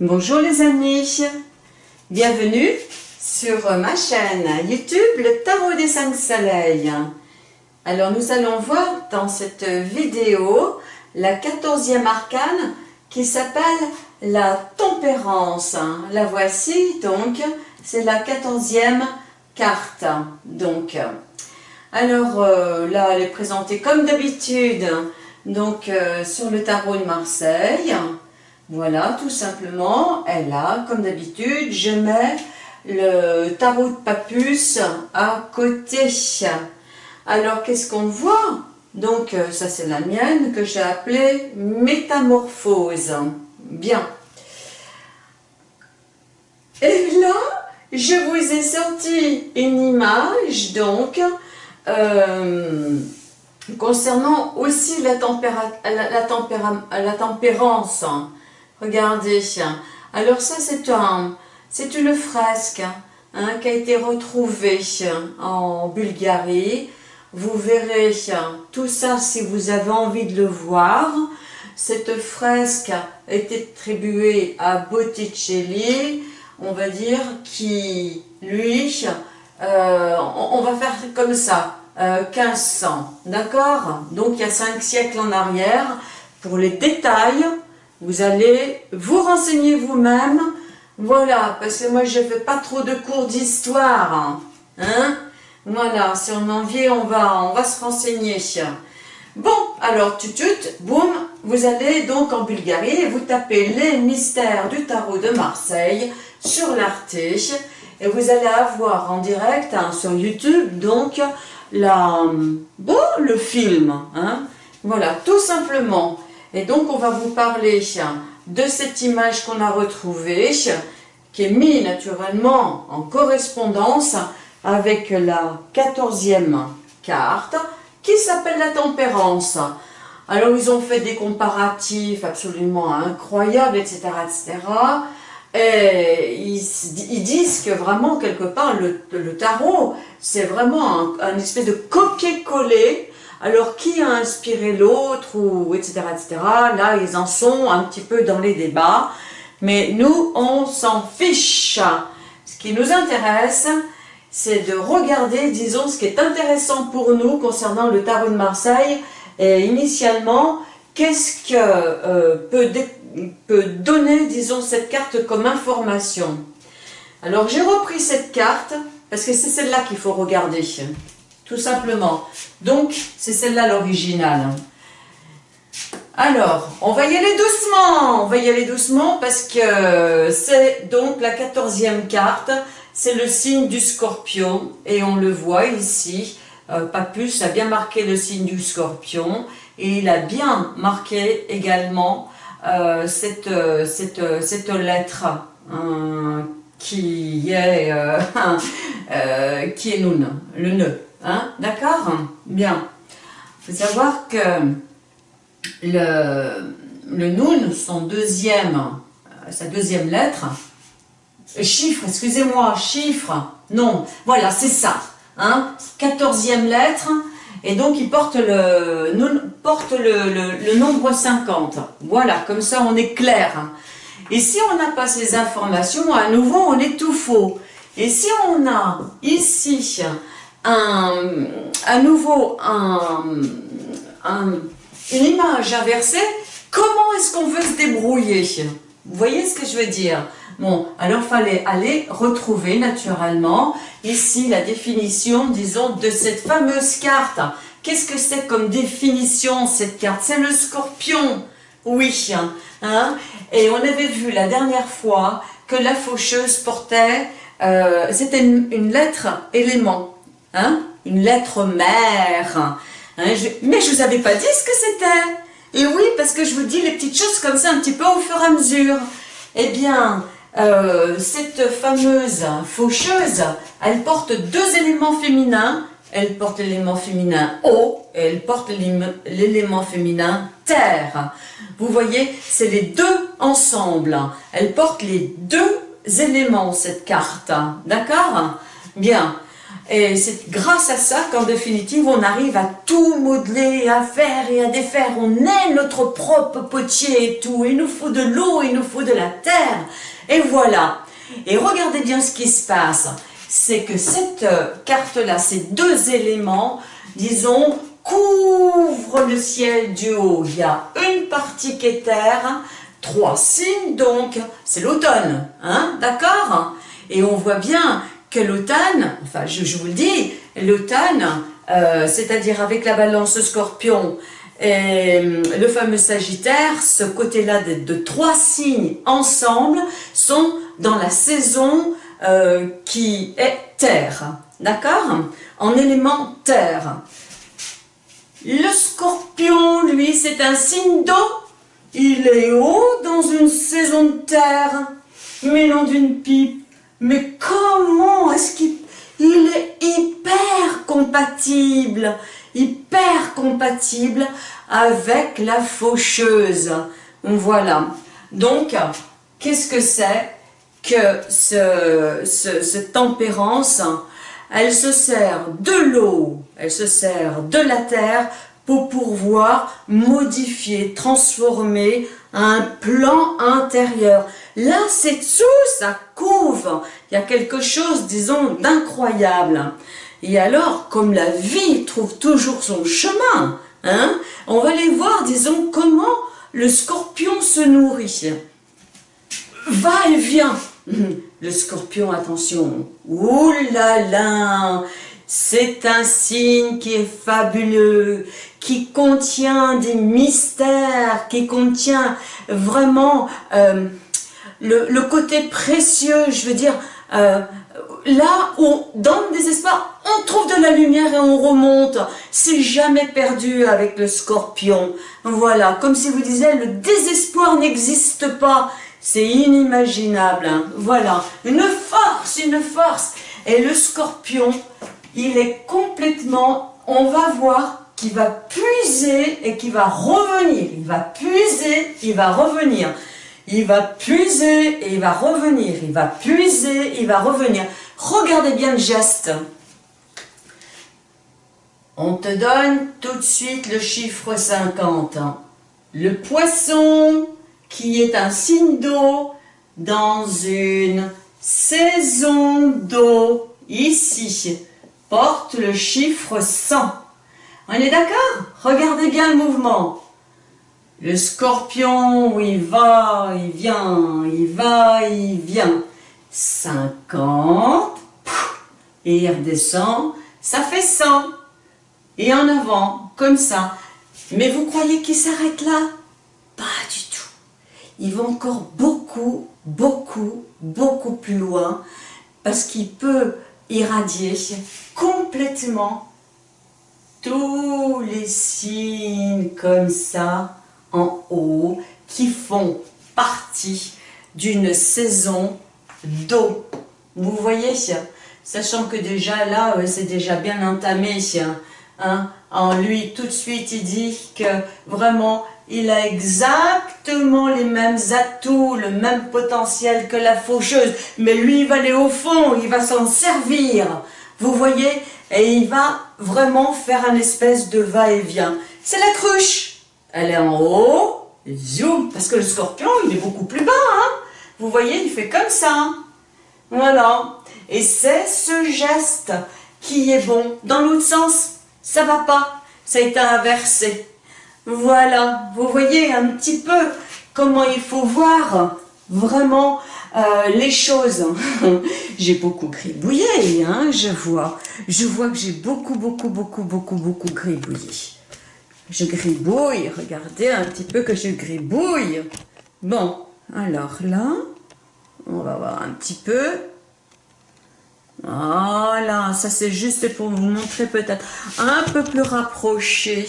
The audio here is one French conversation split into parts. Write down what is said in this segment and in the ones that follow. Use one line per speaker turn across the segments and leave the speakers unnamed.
Bonjour les amis, bienvenue sur ma chaîne YouTube Le Tarot des 5 Soleils. Alors nous allons voir dans cette vidéo la 14e arcane qui s'appelle la tempérance. La voici donc, c'est la 14e carte. Donc, alors euh, là elle est présentée comme d'habitude donc euh, sur le tarot de Marseille. Voilà, tout simplement, elle a, comme d'habitude, je mets le tarot de Papus à côté. Alors, qu'est-ce qu'on voit? Donc, euh, ça c'est la mienne que j'ai appelée Métamorphose. Bien. Et là, je vous ai sorti une image, donc, euh, concernant aussi la, tempérance. Regardez, alors ça c'est un, c'est une fresque hein, qui a été retrouvée en Bulgarie. Vous verrez tout ça si vous avez envie de le voir. Cette fresque est attribuée à Botticelli, on va dire, qui, lui, euh, on, va faire comme ça, 1500, euh, d'accord? Donc il y a 5 siècles en arrière. Pour les détails, vous allez vous renseigner vous-même. Voilà, parce que moi je ne fais pas trop de cours d'histoire. Hein. Voilà, si on en vient, on va, on va se renseigner. Bon, alors tutut, boum, vous allez donc en Bulgarie et vous tapez les mystères du tarot de Marseille sur l'Arte et vous allez avoir en direct hein, sur YouTube donc la, bon, le film. Hein. Voilà, tout simplement. Et donc, on va vous parler de cette image qu'on a retrouvée, qui est mise naturellement en correspondance avec la quatorzième carte, qui s'appelle la tempérance. Alors, ils ont fait des comparatifs absolument incroyables, etc., etc., et ils, disent que vraiment, quelque part, le, tarot, c'est vraiment un, un, espèce de copier-coller alors, qui a inspiré l'autre, ou etc., etc. Là, ils en sont un petit peu dans les débats. Mais nous, on s'en fiche. Ce qui nous intéresse, c'est de regarder, disons, ce qui est intéressant pour nous concernant le tarot de Marseille. Et initialement, qu'est-ce que euh, peut, peut donner, disons, cette carte comme information? Alors, j'ai repris cette carte, parce que c'est celle-là qu'il faut regarder tout simplement. Donc, c'est celle-là l'original. Alors, on va y aller doucement, on va y aller doucement parce que c'est donc la quatorzième carte, c'est le signe du scorpion et on le voit ici, euh, Papus a bien marqué le signe du scorpion et il a bien marqué également euh, cette, cette, lettre hein, qui est, euh, qui est Nun, le nœud. Hein, D'accord Bien. Il faut savoir que le, le son deuxième, euh, sa deuxième lettre, chiffre, excusez-moi, chiffre, non, voilà, c'est ça. Hein, quatorzième lettre, et donc il porte le, porte le, le, nombre 50. Voilà, comme ça on est clair. Et si on n'a pas ces informations, à nouveau on est tout faux. Et si on a ici à nouveau une image inversée, comment est-ce qu'on veut se débrouiller? Vous voyez ce que je veux dire? Bon, alors fallait aller retrouver naturellement ici la définition, disons, de cette fameuse carte. Qu'est-ce que c'est comme définition cette carte? C'est le scorpion, oui. Hein Et on avait vu la dernière fois que la faucheuse portait, euh, c'était une lettre élément. Hein? une lettre mère. Hein, mais je vous avais pas dit ce que c'était. Et oui, parce que je vous dis les petites choses comme ça un petit peu au fur et à mesure. Eh bien, euh, cette fameuse faucheuse, elle porte deux éléments féminins. Elle porte l'élément féminin eau et elle porte l'élément féminin terre. Vous voyez, c'est les deux ensemble. Elle porte les deux éléments, cette carte. D'accord? Bien. Et c'est grâce à ça qu'en définitive, on arrive à tout modeler, à faire et à défaire. On est notre propre potier et tout. Il nous faut de l'eau, il nous faut de la terre. Et voilà. Et regardez bien ce qui se passe. C'est que cette euh, carte-là, ces deux éléments, disons, couvrent le ciel du haut. Il y a une partie qui est terre, trois signes donc, c'est l'automne, hein, d'accord? Et on voit bien que l'automne, enfin je, vous le dis, l'automne, euh, c'est-à-dire avec la balance scorpion et euh, le fameux sagittaire, ce côté-là de, trois signes ensemble sont dans la saison euh, qui est terre, d'accord? En élément terre. Le scorpion, lui, c'est un signe d'eau. Il est haut dans une saison de terre, mais non d'une pipe. Mais comment est-ce qu'il est hyper compatible, hyper compatible avec la faucheuse. Voilà. Donc, qu'est-ce que c'est que ce, cette tempérance? Elle se sert de l'eau, elle se sert de la terre pour pouvoir modifier, transformer un plan intérieur. Là, c'est tout, ça couvre. Il y a quelque chose, disons, d'incroyable. Et alors, comme la vie trouve toujours son chemin, hein, on va aller voir, disons, comment le scorpion se nourrit. Va et vient. Le scorpion, attention. Ouh là là c'est un signe qui est fabuleux, qui contient des mystères, qui contient vraiment euh, le, côté précieux, je veux dire, euh, là où, dans le désespoir, on trouve de la lumière et on remonte. C'est jamais perdu avec le scorpion. Voilà, comme si vous disiez, le désespoir n'existe pas. C'est inimaginable. Hein. Voilà, une force, une force. Et le scorpion, il est complètement, on va voir qu'il va puiser et qu'il va revenir. Il va puiser, il va revenir. Il va puiser et il va revenir. Il va puiser, il va revenir. Regardez bien le geste. On te donne tout de suite le chiffre 50. Le poisson qui est un signe d'eau dans une saison d'eau ici porte le chiffre 100. On est d'accord? Regardez bien le mouvement. Le scorpion, il va, il vient, il va, il vient. 50, et il redescend, ça fait 100. Et en avant, comme ça. Mais vous croyez qu'il s'arrête là? Pas du tout. Il va encore beaucoup, beaucoup, beaucoup plus loin, parce qu'il peut irradier complètement tous les signes comme ça en haut qui font partie d'une saison d'eau. Vous voyez Sachant que déjà là, c'est déjà bien entamé. Hein. En lui, tout de suite, il dit que vraiment, il a exactement les mêmes atouts, le même potentiel que la faucheuse. Mais lui, il va aller au fond, il va s'en servir. Vous voyez? Et il va vraiment faire un espèce de va-et-vient. C'est la cruche. Elle est en haut, zoom, parce que le scorpion, il est beaucoup plus bas. Hein Vous voyez, il fait comme ça. Voilà. Et c'est ce geste qui est bon. Dans l'autre sens, ça va pas. Ça a été inversé. Voilà. Vous voyez un petit peu comment il faut voir vraiment euh, les choses, j'ai beaucoup gribouillé, hein, je vois. Je vois que j'ai beaucoup, beaucoup, beaucoup, beaucoup, beaucoup gribouillé. Je gribouille, regardez un petit peu que je gribouille. Bon, alors là, on va voir un petit peu. Voilà, ça c'est juste pour vous montrer peut-être un peu plus rapproché.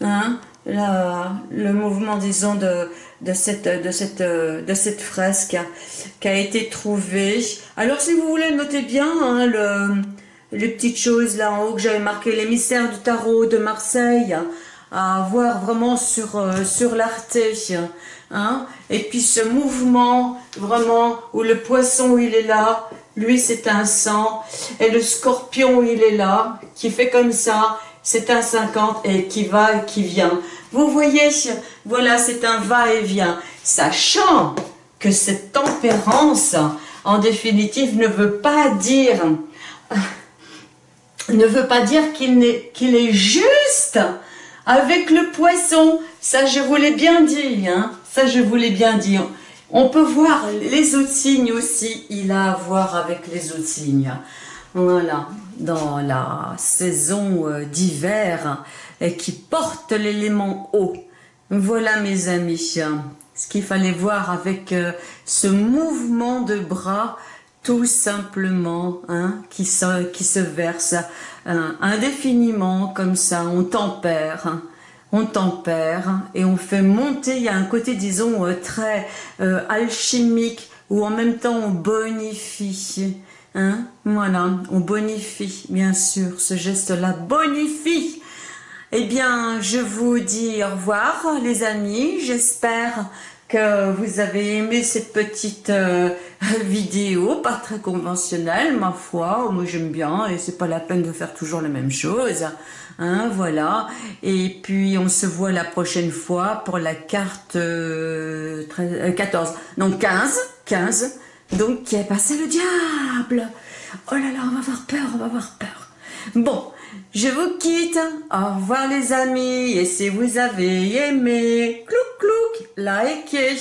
Hein, le mouvement, disons, de, de, cette, fresque qui a été trouvée. Alors, si vous voulez, noter bien hein, le, les petites choses là en haut que j'avais marqué, mystères du tarot de Marseille, à voir vraiment sur, euh, sur l'Arte. Hein. Et puis ce mouvement, vraiment, où le poisson, il est là, lui c'est un 100. Et le scorpion, il est là, qui fait comme ça, c'est un 50 et qui va et qui vient. Vous voyez, voilà, c'est un va-et-vient. Sachant que cette tempérance, en définitive, ne veut pas dire ne veut pas dire qu'il est, juste avec le poisson. Ça, je vous l'ai bien dit. Hein. Ça, je vous l'ai bien dit. On peut voir les autres signes aussi. Il a à voir avec les autres signes. Voilà, dans la saison euh, d'hiver et qui porte l'élément eau. Voilà mes amis, ce qu'il fallait voir avec euh, ce mouvement de bras tout simplement, hein, qui, se, qui se verse hein, indéfiniment comme ça, on tempère, hein, on tempère et on fait monter, il y a un côté disons euh, très euh, alchimique ou en même temps on bonifie, hein, voilà, on bonifie bien sûr, ce geste-là bonifie. Eh bien, je vous dis au revoir les amis, j'espère que vous avez aimé cette petite euh, vidéo, pas très conventionnelle, ma foi, moi j'aime bien, et c'est pas la peine de faire toujours la même chose, hein, voilà, et puis on se voit la prochaine fois pour la carte 14, euh, euh, non 15, 15, donc qui est passé le diable, oh là là, on va avoir peur, on va avoir peur, bon, je vous quitte, au revoir les amis, et si vous avez aimé, clouc clouc, likez